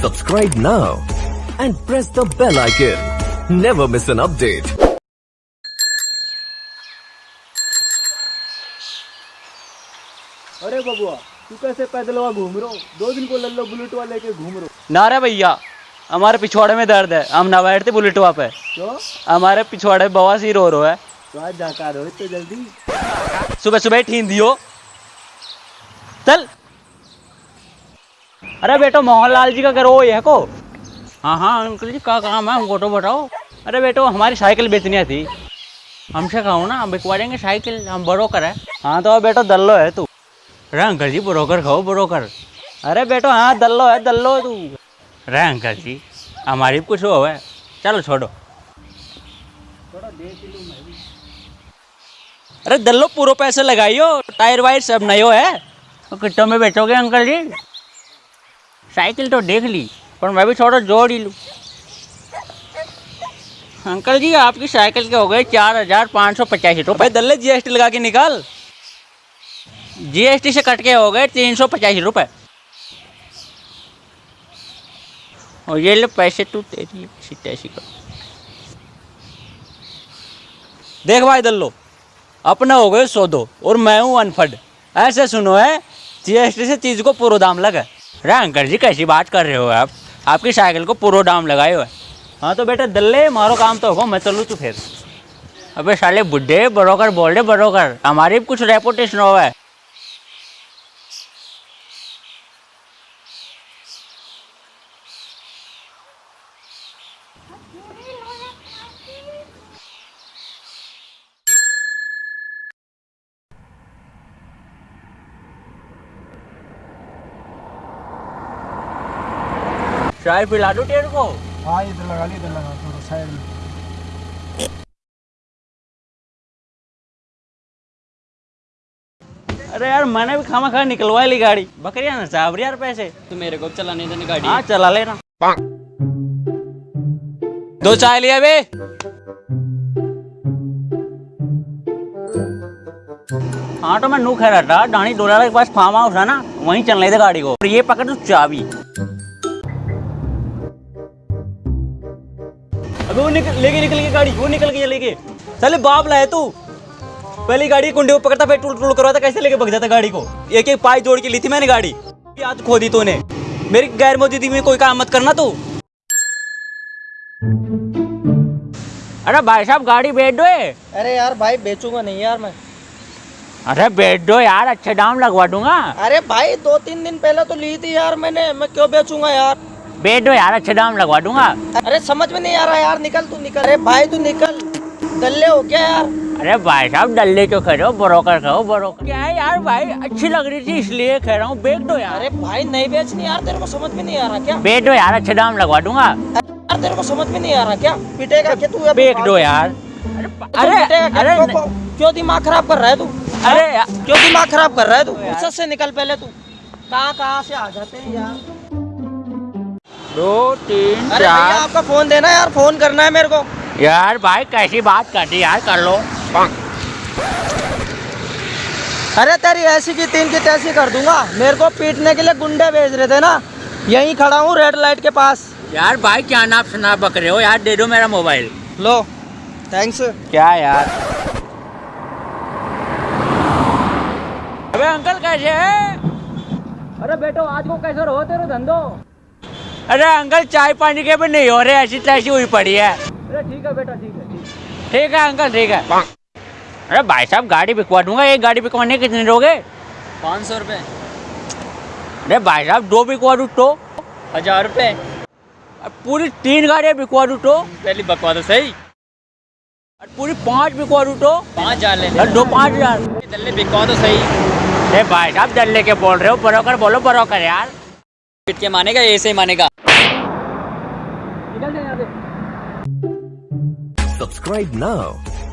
Subscribe now and press the bell icon. Never miss an update. अरे बबुआ तू कैसे पैदल वहाँ घूम रहा हो? दो दिन को लल्लो बुलेट वाले लेके घूम रहा हो। ना रे भैया हमारे पिछवाड़े में दर्द है। हम ना बैठते बुलेट पे क्यों? हमारे पिछवाड़े बवासीर हो रहा है। तो आज जाकर रहो इतने जल्दी। सुबह सुबह ठीन दियो। चल। अरे बेटो मोहनलाल जी का घर वो है को। हाँ हाँ अंकल जी क्या काम है? हमको तो बताओ। अरे बेटो हमारी साइकिल बेचनी थी। हमसे कहो ना हम बिकवा देंगे साइकिल हम ब्रोकर है। हाँ तो बेटो दल्लो है तू। अरे अंकल जी ब्रोकर खाओ ब्रोकर। अरे बेटो हाँ दल्लो है दल्लो तू। अरे अंकल जी हमारी कुछ हो है। चलो छोड़ो। अरे दल्लो पूरा पैसे लगाइयो टायर वायर सब नयो है। तो कितने में बेचोगे अंकल जी? साइकिल तो देख ली पर मैं भी थोड़ा जोड़ ही लूँ। अंकल जी आपकी साइकिल के हो गए चार हज़ार पाँच सौ पचासी रुपये भाई दल्ले जीएसटी लगा के निकाल। जीएसटी से कट के हो गए तीन सौ पचासी रुपये और ये ले पैसे तू तेरी तैसी कर। देख भाई दल्लो अपने हो गए सौ दो और मैं हूँ अनफड। ऐसे सुनो है जीएसटी से चीज़ को पूरा दाम लगा। अरे अंकल जी, कैसी बात कर रहे हो आप? आपकी साइकिल को पूरा दाम लगाए हुए। हाँ तो बेटा, दल्ले मारो काम तो हो, मैं चलूँ तू फिर। अबे साले बुढ़े बरोकर बोल रहे बरोकर, हमारी भी कुछ रेपुटेशन हो है। चाय पिला दो तेरे को। हाँ इधर लगा ली इधर लगा थोड़ा साइड में। अरे यार मैंने भी खामा खा निकलवा ली गाड़ी। बकरिया ना साहब यार पैसे। तो मेरे को चलाने देने गाड़ी। हाँ चला लेना। दो चाय लिया बे। हाँ तो मैं नू खा रहा था डानी डोला के पास फार्म हाउस है ना वहीं चलने दे गाड़ी को। और ये पकड़ तू चाबी। अबे वो निकल लेके निकल के गाड़ी वो निकल के लेके। चले बाप लाए तू। पहली गाड़ी कुंडे को पकड़ता फिर टूल टूल करवाता कैसे लेके भग जाता गाड़ी को? एक एक पाई जोड़ के ली थी मैंने गाड़ी। याद खो दी तूने। मेरी गैर मौजूदगी में कोई काम मत करना तू। अरे भाई साहब गाड़ी बैठ दो अरे यार भाई बेचूँगा नहीं यार मैं। अरे बैठ दो यार अच्छे दाम लगवा दूँगा। अरे भाई दो तीन दिन पहले तो ली थी यार मैंने। मैं क्यों बेचूँगा यार? बैठ दो यार अच्छे दाम लगवा दूँगा। अरे समझ में नहीं आ रहा यार निकल तू निकल। अरे भाई तू निकल। डल्ले हो क्या यार? अरे भाई साहब डल्ले रहे हो? ब्रोकर कहो ब्रोकर। क्या है यार भाई अच्छी लग रही थी इसलिए कह रहा हूँ। बैठ दो यार। अरे भाई नहीं बेचनी यार तेरे को समझ में नहीं आ रहा क्या? बैठ दो यार अच्छे दाम लगवा दूँगा। यार तेरे को समझ में नहीं आ रहा क्या? पिटेगा क्या तू बैठ दो यार। अरे अरे पिटेगा क्यों- दिमाग खराब कर रहा है तू? अरे क्यों दिमाग खराब कर रहा है तू? फुर्सत से निकल पहले तू। कहाँ कहाँ से आ जाते हैं यार? दो तीन अरे भैया चार आपका फ़ोन देना यार फ़ोन करना है मेरे को। यार भाई कैसी बात करती यार कर लो। अरे तेरी ऐसी की तीन की तैसी कर दूँगा। मेरे को पीटने के लिए गुंडे भेज रहे थे ना। यहीं खड़ा हूँ रेड लाइट के पास। यार भाई क्या नाप शनाप बक रहे हो यार? दे दो मेरा मोबाइल लो थैंक्स क्या यार? अबे अंकल कैसे है? अरे बेटो आज को कैसे रहो तेरे धंधो? अरे अंकल चाय पानी के भी नहीं हो रहे ऐसी तैसी हुई पड़ी है। अरे ठीक है बेटा ठीक है ठीक है। अंकल ठीक है। अरे भाई साहब गाड़ी बिकवा दूँगा एक गाड़ी बिकवाने कितने दोगे पाँच सौ रुपये अरे भाई साहब दो बिकवा दू तो? हज़ार रुपये पूरी तीन गाड़ियाँ बिकवा दू तो? पहली बकवा दो सही। और पूरी पाँच बिकवा दू तो? पाँच हज़ार ले दो पाँच हज़ार। बिकवा तो सही। अरे भाई साहब डर लेके बोल रहे हो बरोकर बोलो बरोकर यार। पिट के मानेगा ऐसे ही मानेगा। Subscribe now.